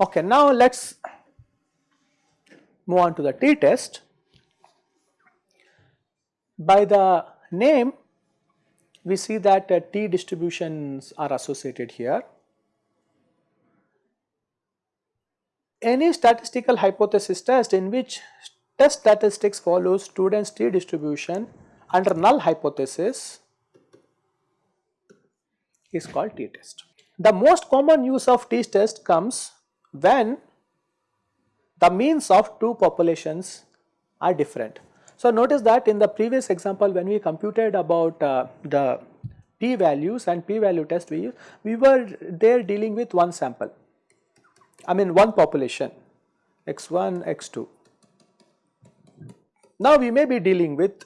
Okay, now let us move on to the t-test. By the name we see that uh, t distributions are associated here. Any statistical hypothesis test in which test statistics follows students t distribution under null hypothesis is called t-test. The most common use of t-test comes when the means of two populations are different. So, notice that in the previous example when we computed about uh, the p values and p value test we we were there dealing with one sample I mean one population x1 x2. Now we may be dealing with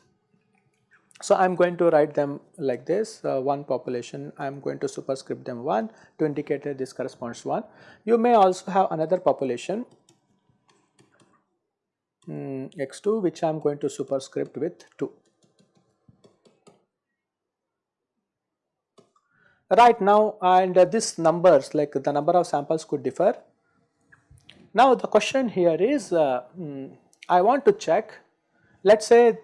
so I am going to write them like this uh, one population I am going to superscript them 1 to indicate that this corresponds 1. You may also have another population um, x2 which I am going to superscript with 2. Right now and uh, this numbers like the number of samples could differ. Now the question here is uh, um, I want to check let us say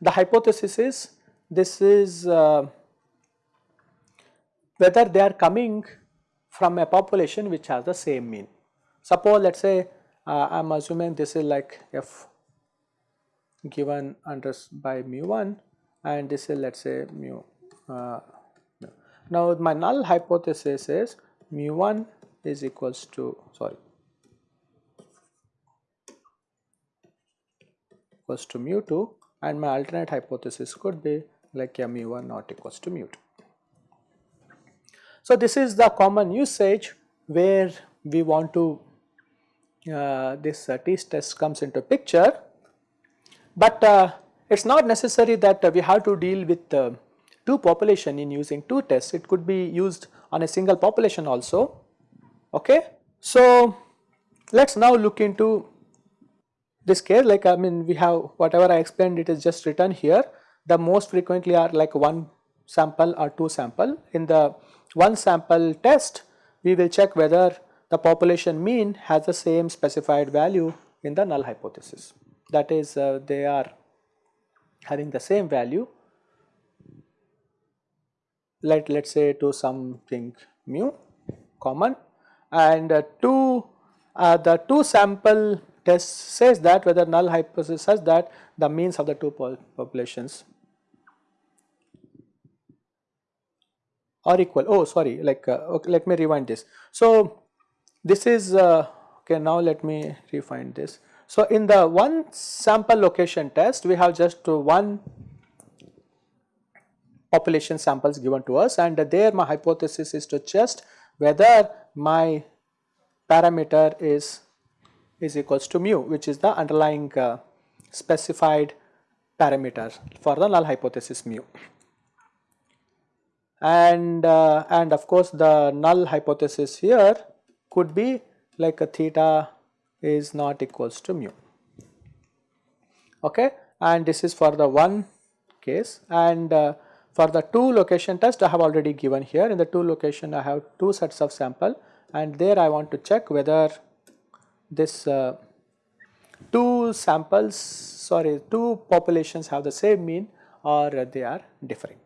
the hypothesis is this is uh, whether they are coming from a population which has the same mean. Suppose let us say uh, I am assuming this is like f given under by mu 1 and this is let us say mu. Uh, now my null hypothesis is mu 1 is equals to sorry equals to mu 2 and my alternate hypothesis could be like yeah, mu 1 not equals to mu 2. So this is the common usage where we want to uh, this uh, t-test comes into picture, but uh, it is not necessary that we have to deal with two population in using t-tests, it could be used on a single population also. Okay. So, let us now look into this case like I mean we have whatever I explained it is just written here. The most frequently are like one sample or two sample. In the one sample test we will check whether the population mean has the same specified value in the null hypothesis. That is uh, they are having the same value. Let let us say to something mu common. And uh, two uh, the two sample test says that whether null hypothesis says that the means of the two populations are equal oh sorry like uh, okay, let me rewind this so this is uh, okay now let me refine this. So in the one sample location test we have just one population samples given to us and there my hypothesis is to test whether my parameter is is equals to mu which is the underlying uh, specified parameter for the null hypothesis mu. And uh, and of course the null hypothesis here could be like a theta is not equals to mu. Okay? And this is for the one case. And uh, for the two location test I have already given here. In the two location I have two sets of sample. And there I want to check whether this uh, two samples sorry two populations have the same mean or they are differing.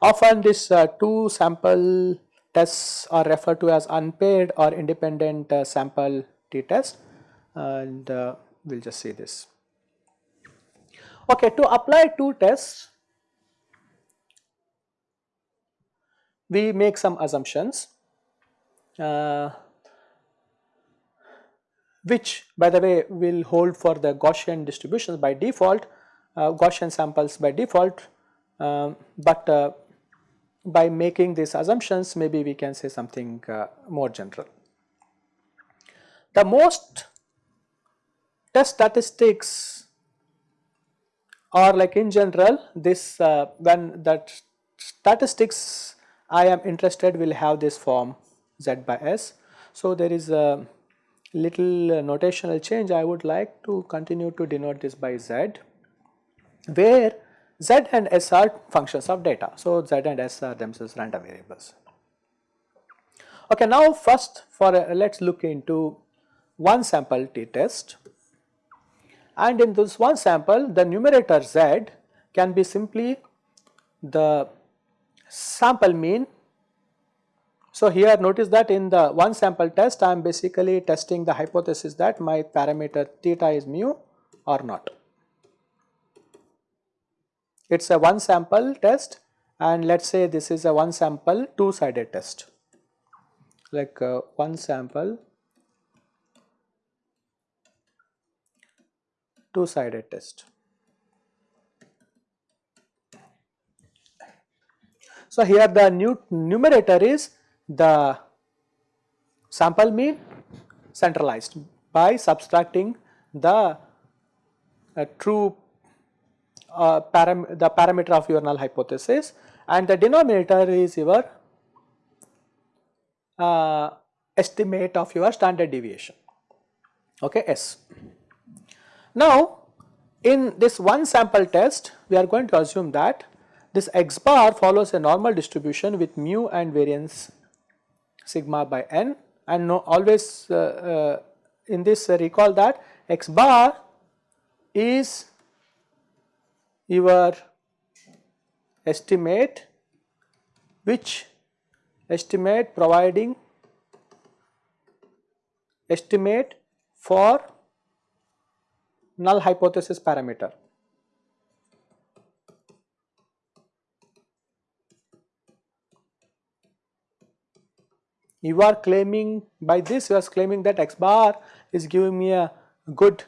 Often this uh, two sample tests are referred to as unpaired or independent uh, sample t-test and uh, we will just see this. Okay, to apply t-tests, we make some assumptions uh, which by the way will hold for the Gaussian distributions by default, uh, Gaussian samples by default, um, but uh, by making these assumptions maybe we can say something uh, more general. The most test statistics or like in general this uh, when that statistics I am interested will have this form z by s. So, there is a little uh, notational change I would like to continue to denote this by z where z and s are functions of data. So, z and s are themselves random variables. Okay, now first for uh, let us look into one sample t test and in this one sample the numerator z can be simply the sample mean. So, here notice that in the one sample test I am basically testing the hypothesis that my parameter theta is mu or not. It is a one sample test and let us say this is a one sample two sided test like uh, one sample two sided test. So, here the new numerator is the sample mean centralized by subtracting the uh, true uh, param the parameter of your null hypothesis and the denominator is your uh, estimate of your standard deviation okay S. Now in this one sample test we are going to assume that this x bar follows a normal distribution with mu and variance sigma by n and no, always uh, uh, in this uh, recall that x bar is your estimate which estimate providing estimate for null hypothesis parameter. You are claiming by this you are claiming that x bar is giving me a good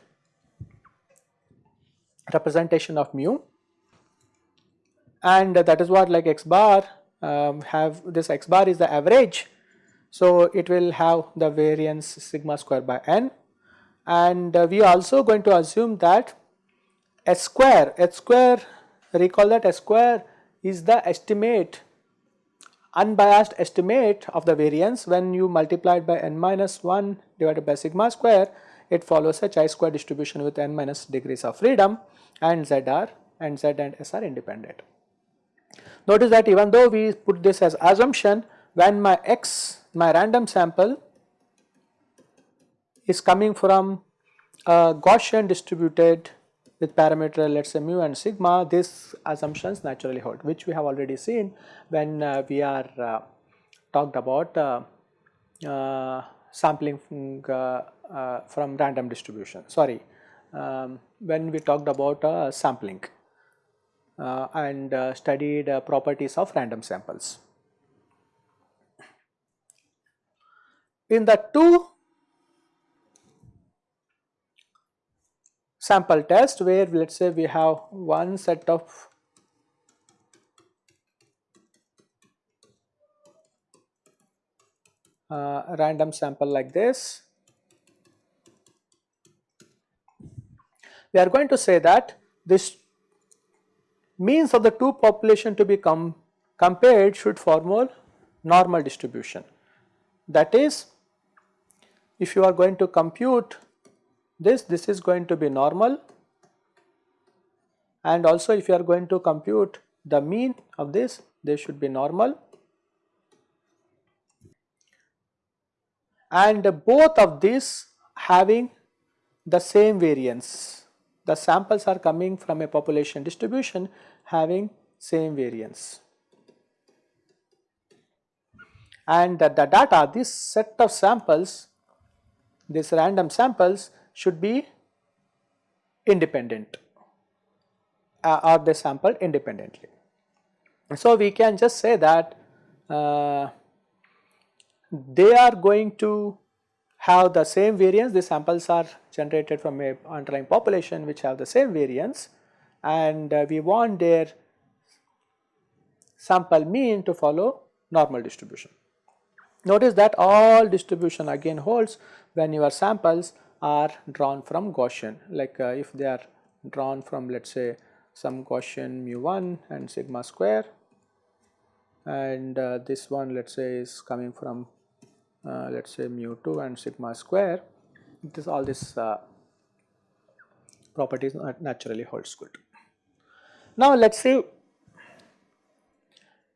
representation of mu and that is what like x bar um, have this x bar is the average. So, it will have the variance sigma square by n and uh, we are also going to assume that s square, s square recall that s square is the estimate unbiased estimate of the variance when you multiply it by n minus 1 divided by sigma square it follows a chi square distribution with n minus degrees of freedom and z are and z and s are independent. Notice that even though we put this as assumption when my x my random sample is coming from a Gaussian distributed with parameter let us say mu and sigma these assumptions naturally hold which we have already seen when uh, we are uh, talked about uh, uh sampling from, uh, from random distribution sorry um, when we talked about sampling and studied properties of random samples. In the two sample test where let us say we have one set of uh, random sample like this. We are going to say that this means of the two population to be com compared should form a normal distribution. That is if you are going to compute this, this is going to be normal and also if you are going to compute the mean of this, this should be normal and both of these having the same variance. The samples are coming from a population distribution having same variance. And the, the data, this set of samples, these random samples should be independent uh, or they sampled independently. So, we can just say that uh, they are going to have the same variance, the samples are generated from a underlying population which have the same variance and uh, we want their sample mean to follow normal distribution. Notice that all distribution again holds when your samples are drawn from Gaussian like uh, if they are drawn from let us say some Gaussian mu 1 and sigma square and uh, this one let us say is coming from uh, let us say mu 2 and sigma square this all this uh, properties naturally holds good. Now let us see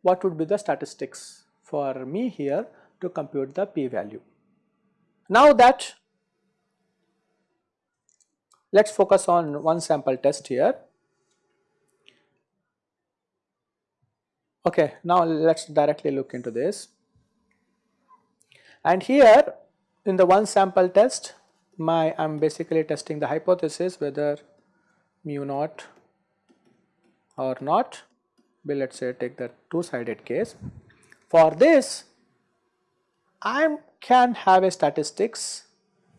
what would be the statistics for me here to compute the p value. Now that let us focus on one sample test here. Okay, now let us directly look into this. And here in the one sample test my I am basically testing the hypothesis whether mu naught or not we let us say take the two sided case. For this I can have a statistics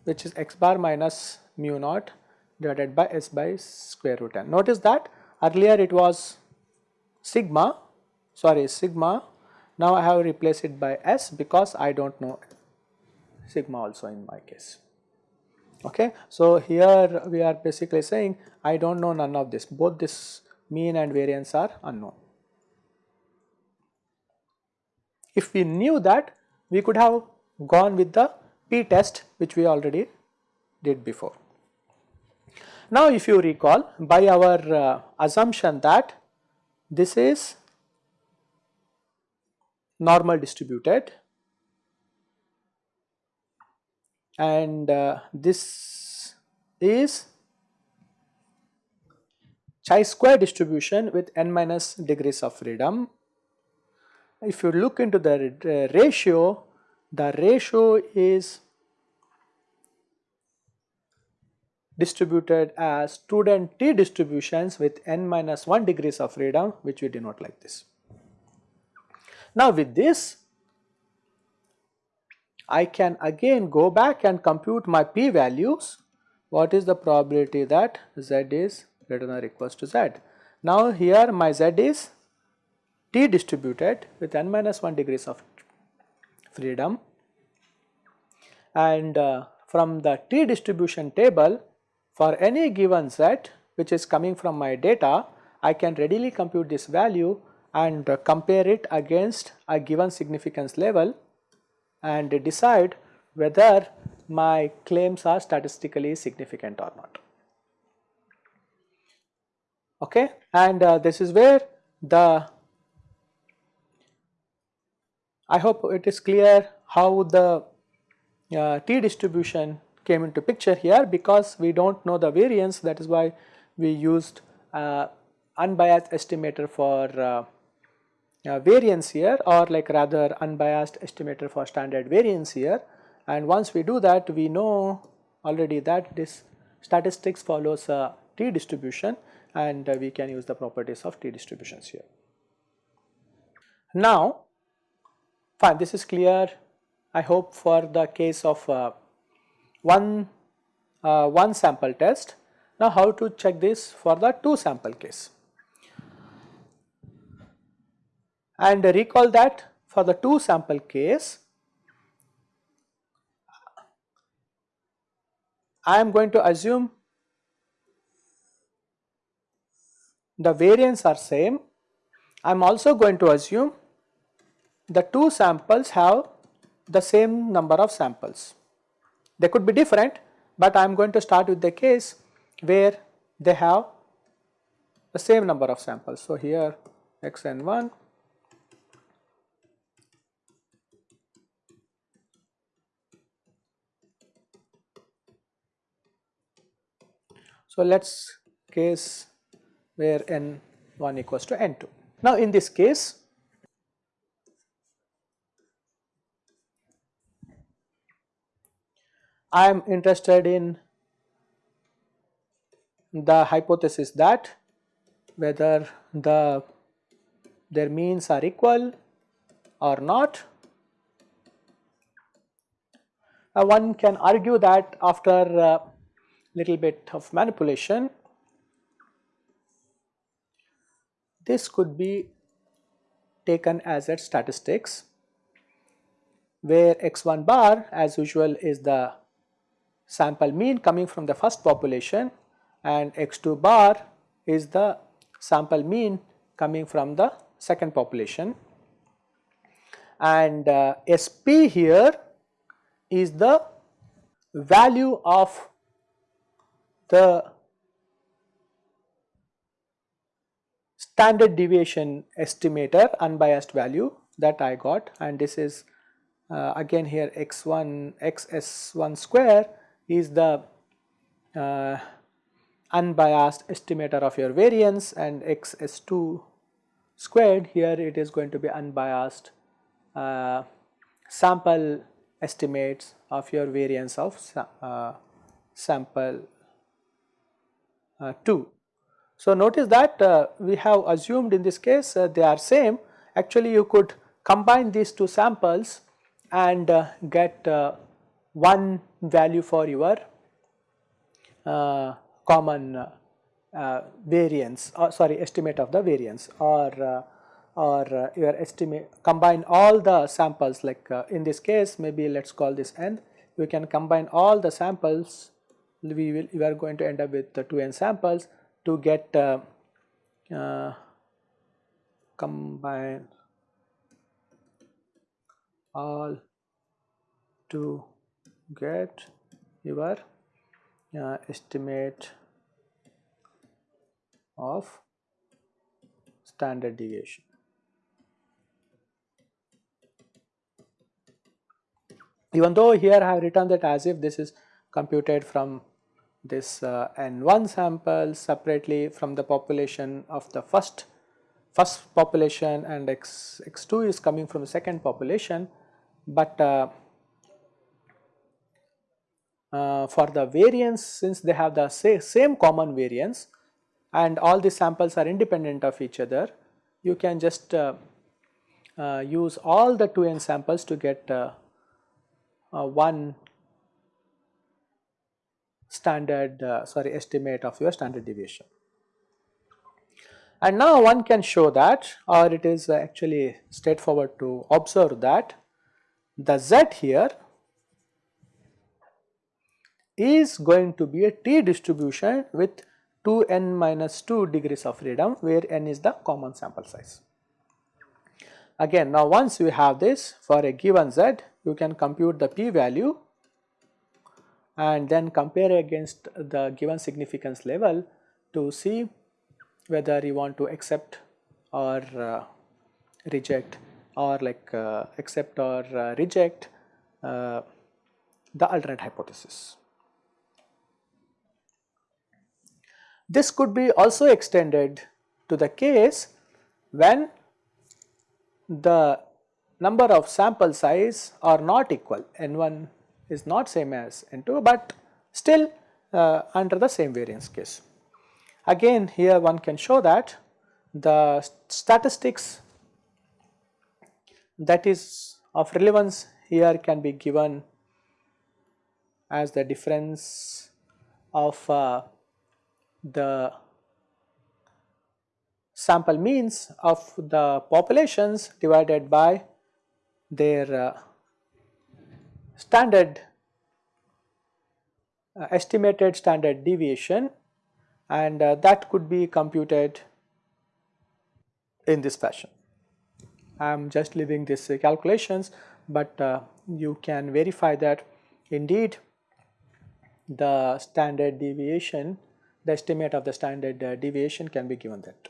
which is x bar minus mu naught divided by s by square root n. Notice that earlier it was sigma sorry sigma now I have replaced it by s because I do not know sigma also in my case. Okay. So, here we are basically saying I do not know none of this both this mean and variance are unknown. If we knew that we could have gone with the p test which we already did before. Now if you recall by our uh, assumption that this is normal distributed and uh, this is chi-square distribution with n minus degrees of freedom. If you look into the uh, ratio, the ratio is distributed as student t distributions with n minus 1 degrees of freedom which we denote like this. Now with this I can again go back and compute my p values. What is the probability that z is greater than or equals to z? Now here my z is t distributed with n minus 1 degrees of freedom and uh, from the t distribution table for any given z which is coming from my data I can readily compute this value and compare it against a given significance level and decide whether my claims are statistically significant or not. Okay, and uh, this is where the I hope it is clear how the uh, t distribution came into picture here because we do not know the variance. That is why we used uh, unbiased estimator for uh, uh, variance here or like rather unbiased estimator for standard variance here. And once we do that we know already that this statistics follows a t distribution and uh, we can use the properties of t distributions here. Now fine this is clear. I hope for the case of uh, one, uh, one sample test. Now how to check this for the two sample case. and recall that for the two sample case I am going to assume the variance are same. I am also going to assume the two samples have the same number of samples. They could be different, but I am going to start with the case where they have the same number of samples. So, here xn1 So, let us case where n1 equals to n2. Now, in this case I am interested in the hypothesis that whether the their means are equal or not. Uh, one can argue that after uh, little bit of manipulation. This could be taken as a statistics where x1 bar as usual is the sample mean coming from the first population and x2 bar is the sample mean coming from the second population. And uh, SP here is the value of the standard deviation estimator unbiased value that I got. And this is uh, again here x1 xs1 square is the uh, unbiased estimator of your variance and xs2 squared here it is going to be unbiased uh, sample estimates of your variance of uh, sample uh, 2. So, notice that uh, we have assumed in this case uh, they are same actually you could combine these two samples and get one value for your common variance or sorry estimate of the variance or or uh, your estimate combine all the samples like uh, in this case maybe let us call this n. We can combine all the samples. We will we are going to end up with the 2n samples to get uh, uh, combine all to get your uh, estimate of standard deviation. even though here I have written that as if this is computed from this uh, n1 sample separately from the population of the first first population and x x2 is coming from the second population but uh, uh, for the variance since they have the same common variance and all the samples are independent of each other you can just uh, uh, use all the 2n samples to get uh, uh, one standard uh, sorry estimate of your standard deviation. And now one can show that or it is actually straightforward to observe that the z here is going to be a t distribution with 2n minus 2 degrees of freedom where n is the common sample size. Again now once you have this for a given z you can compute the p value and then compare against the given significance level to see whether you want to accept or uh, reject or like uh, accept or uh, reject uh, the alternate hypothesis. This could be also extended to the case when the number of sample size are not equal n1 is not same as n2 but still uh, under the same variance case. Again here one can show that the statistics that is of relevance here can be given as the difference of uh, the sample means of the populations divided by their uh, standard uh, estimated standard deviation and uh, that could be computed in this fashion. I am just leaving these calculations but uh, you can verify that indeed the standard deviation the estimate of the standard uh, deviation can be given that.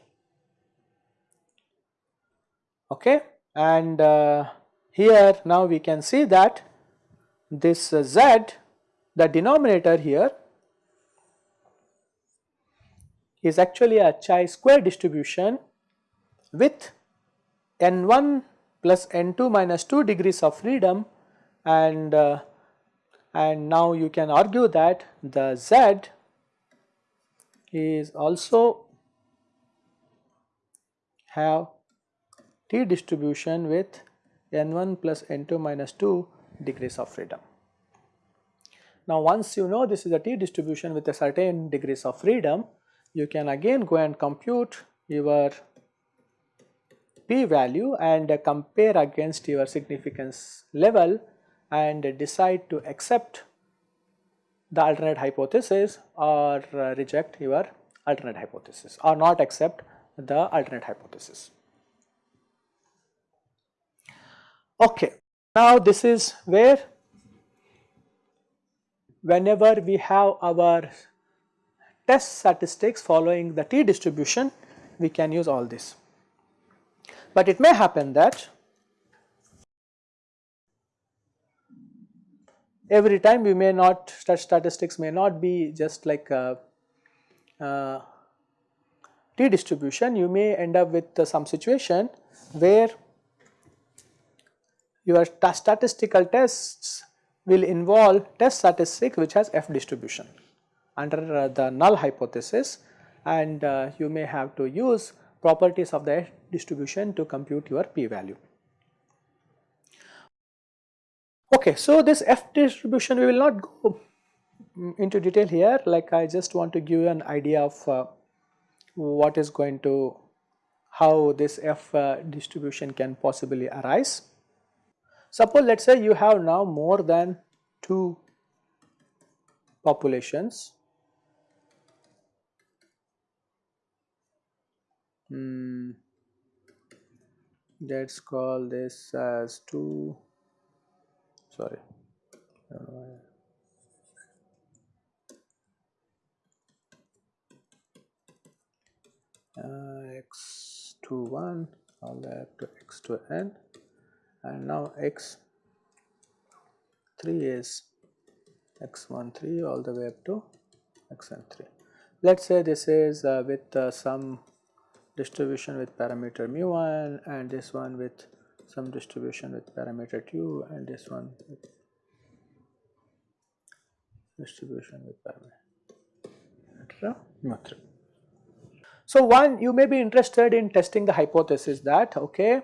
Okay? And uh, here now we can see that this uh, z the denominator here is actually a chi square distribution with n1 plus n2 minus 2 degrees of freedom. And uh, and now you can argue that the z is also have t distribution with n1 plus n2 minus 2 degrees of freedom. Now once you know this is a t distribution with a certain degrees of freedom, you can again go and compute your p value and compare against your significance level and decide to accept the alternate hypothesis or uh, reject your alternate hypothesis or not accept the alternate hypothesis. Okay. Now this is where whenever we have our test statistics following the t distribution we can use all this. But it may happen that every time we may not such statistics may not be just like a, a t distribution you may end up with uh, some situation where your statistical tests will involve test statistic which has f distribution under uh, the null hypothesis and uh, you may have to use properties of the distribution to compute your p value. Okay, so this f distribution we will not go into detail here. Like I just want to give you an idea of uh, what is going to how this f uh, distribution can possibly arise. Suppose let us say you have now more than 2 populations. Hmm, let us call this as 2 sorry uh, x to 1 all the way up to x to n and now x 3 is x1 3 all the way up to xn 3. Let us say this is uh, with uh, some distribution with parameter mu1 and this one with some distribution with parameter 2 and this one with distribution with parameter. 3. So, one you may be interested in testing the hypothesis that okay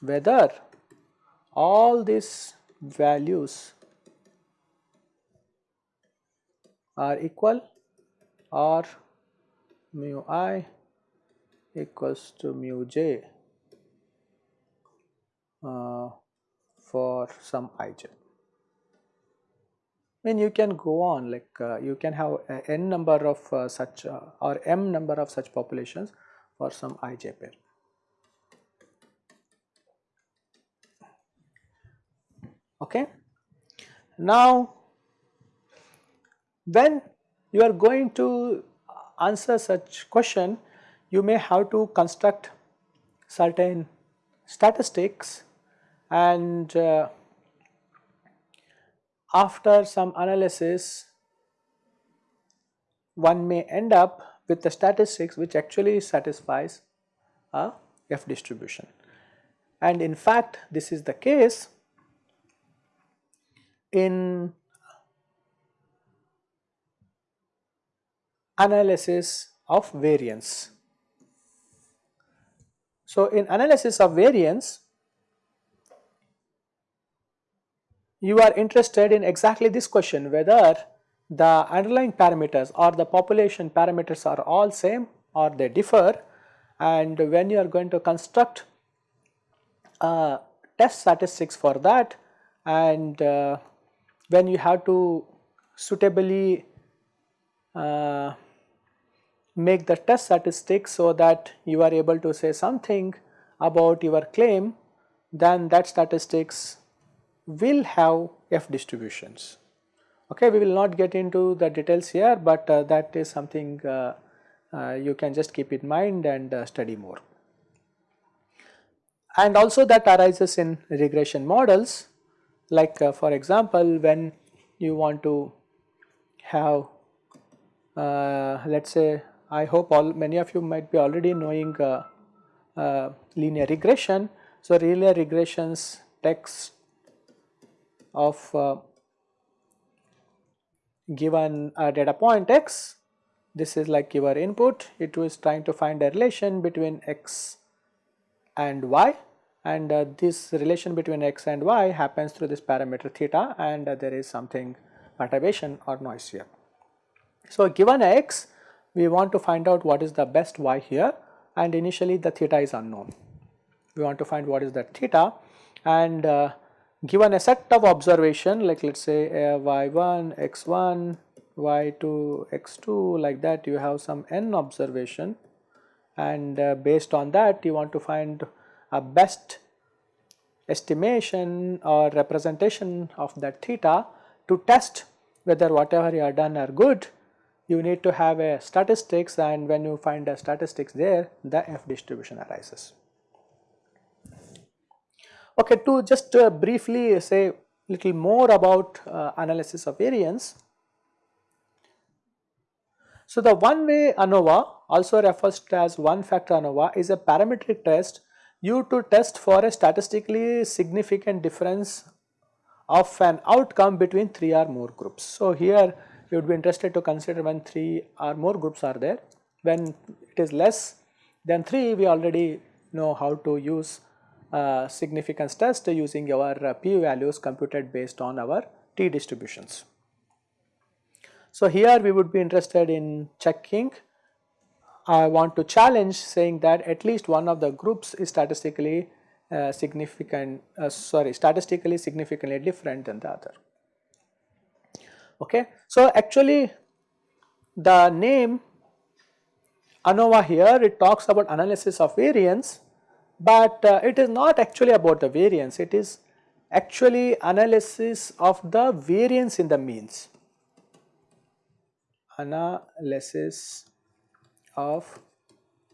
whether all these values are equal or mu i equals to mu j for some ij. I mean you can go on like uh, you can have n number of uh, such uh, or m number of such populations for some ij pair. Okay. Now, when you are going to answer such question, you may have to construct certain statistics and uh, after some analysis one may end up with the statistics which actually satisfies a F distribution. And in fact, this is the case in analysis of variance. So, in analysis of variance you are interested in exactly this question whether the underlying parameters or the population parameters are all same or they differ. And when you are going to construct uh, test statistics for that and uh, when you have to suitably uh, make the test statistics so that you are able to say something about your claim then that statistics will have f distributions. Okay, we will not get into the details here, but uh, that is something uh, uh, you can just keep in mind and uh, study more. And also that arises in regression models like uh, for example when you want to have let us say I hope all many of you might be already knowing uh, uh, linear regression. So, linear regressions text of uh, given a data point x this is like your input it was trying to find a relation between x and y and uh, this relation between x and y happens through this parameter theta and uh, there is something perturbation or noise here. So, given x we want to find out what is the best y here and initially the theta is unknown. We want to find what is that theta and uh, given a set of observation like let us say uh, y1, x1, y2, x2 like that you have some n observation and uh, based on that you want to find a best estimation or representation of that theta to test whether whatever you have done are good, you need to have a statistics and when you find a statistics there, the F distribution arises. Okay, to just uh, briefly say little more about uh, analysis of variance. So, the one way ANOVA also refers to as one factor ANOVA is a parametric test used to test for a statistically significant difference of an outcome between 3 or more groups. So, here you would be interested to consider when 3 or more groups are there. When it is less than 3 we already know how to use significance test using our uh, p values computed based on our t distributions. So, here we would be interested in checking I want to challenge saying that at least one of the groups is statistically uh, significant uh, sorry statistically significantly different than the other. Okay. So, actually the name ANOVA here it talks about analysis of variance, but uh, it is not actually about the variance it is actually analysis of the variance in the means analysis of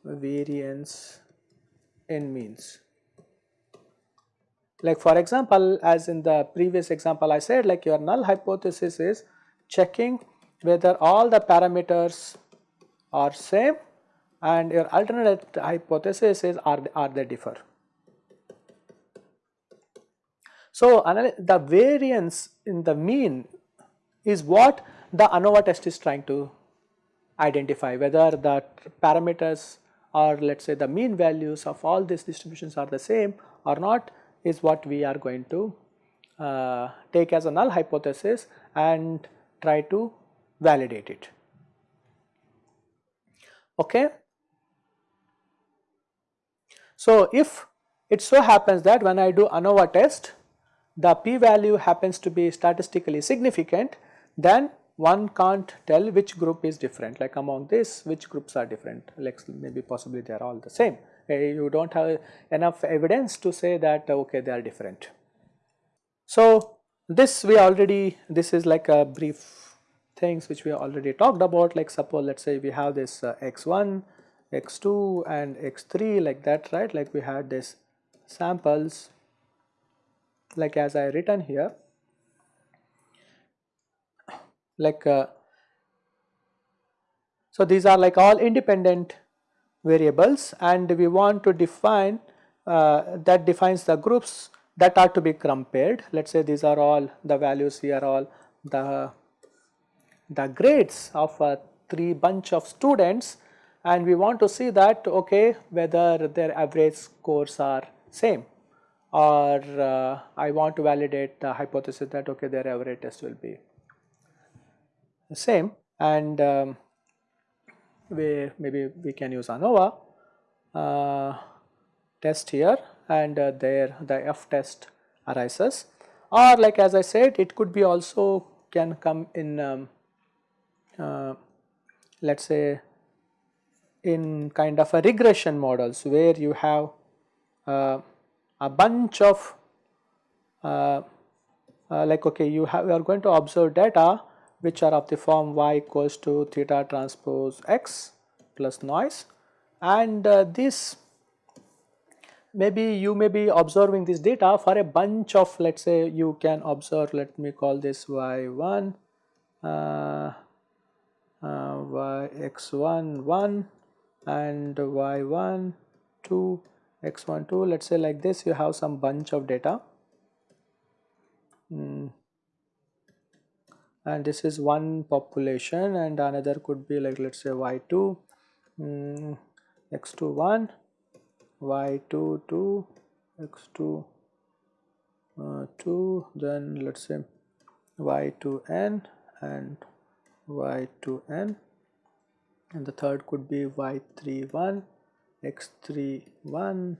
variance in means. Like for example, as in the previous example I said like your null hypothesis is checking whether all the parameters are same and your alternate hypothesis is are, are they differ. So, the variance in the mean is what the ANOVA test is trying to identify whether the parameters or let us say the mean values of all these distributions are the same or not is what we are going to uh, take as a null hypothesis and try to validate it. Okay. So, if it so happens that when I do ANOVA test the p value happens to be statistically significant then one can't tell which group is different. Like among this which groups are different? Like maybe possibly they are all the same. Uh, you do not have enough evidence to say that okay they are different. So, this we already this is like a brief things which we already talked about. Like suppose let us say we have this uh, x1, x2 and x3 like that right? Like we had this samples like as I written here. Like uh, so these are like all independent variables and we want to define uh, that defines the groups that are to be compared. Let us say these are all the values here all the the grades of a three bunch of students and we want to see that okay whether their average scores are same. Or uh, I want to validate the hypothesis that okay their average test will be the same. And um, we maybe we can use ANOVA uh, test here. And uh, there the F test arises. Or like as I said it could be also can come in um, uh, let us say in kind of a regression models where you have uh, a bunch of uh, uh, like okay you have you are going to observe data which are of the form y equals to theta transpose x plus noise. And uh, this maybe you may be observing this data for a bunch of let us say you can observe let me call this y1 uh, uh, y x1 1 and y1 2 x1 2 let us say like this you have some bunch of data. Mm and this is one population and another could be like let us say y2 mm, x2 1 y2 2 x2 uh, 2 then let us say y2n and y2n and the third could be y3 1 x3 1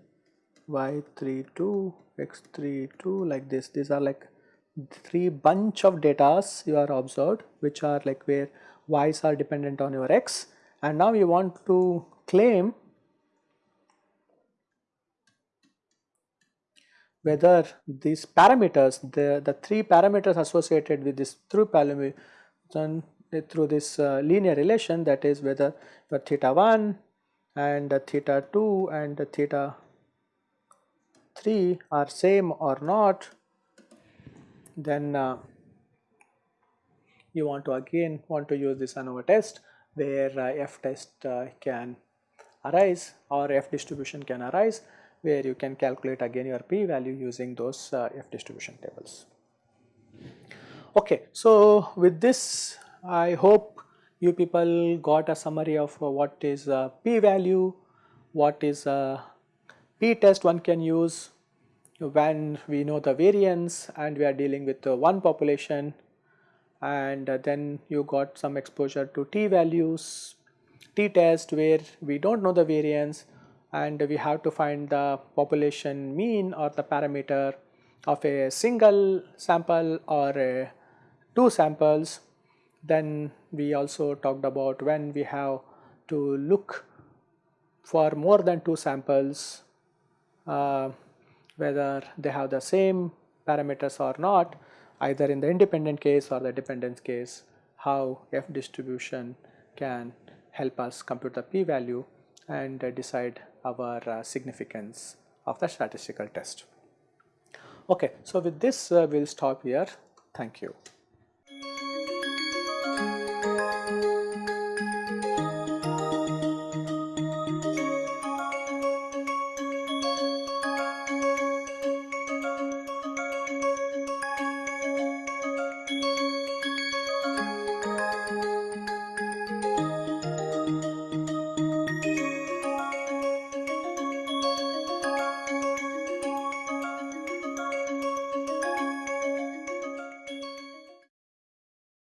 y3 2 x3 2 like this. These are like three bunch of datas you are observed which are like where y's are dependent on your x. And now you want to claim whether these parameters the the three parameters associated with this through distribution through this uh, linear relation that is whether your theta 1 and theta 2 and theta 3 are same or not then uh, you want to again want to use this ANOVA test where uh, f test uh, can arise or f distribution can arise where you can calculate again your p value using those uh, f distribution tables. Okay, so with this I hope you people got a summary of uh, what is a p value, what is a p test one can use when we know the variance and we are dealing with uh, one population and uh, then you got some exposure to t values, t test where we do not know the variance and we have to find the population mean or the parameter of a single sample or two samples. Then we also talked about when we have to look for more than two samples uh, whether they have the same parameters or not either in the independent case or the dependence case how f distribution can help us compute the p value and uh, decide our uh, significance of the statistical test. Okay, so with this uh, we will stop here. Thank you.